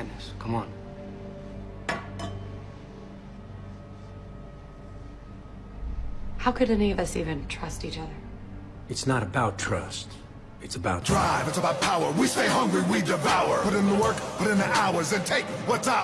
madness. Come on. How could any of us even trust each other? It's not about trust. It's about Drive, it's about power. We stay hungry, we devour. Put in the work, put in the hours, and take what's out.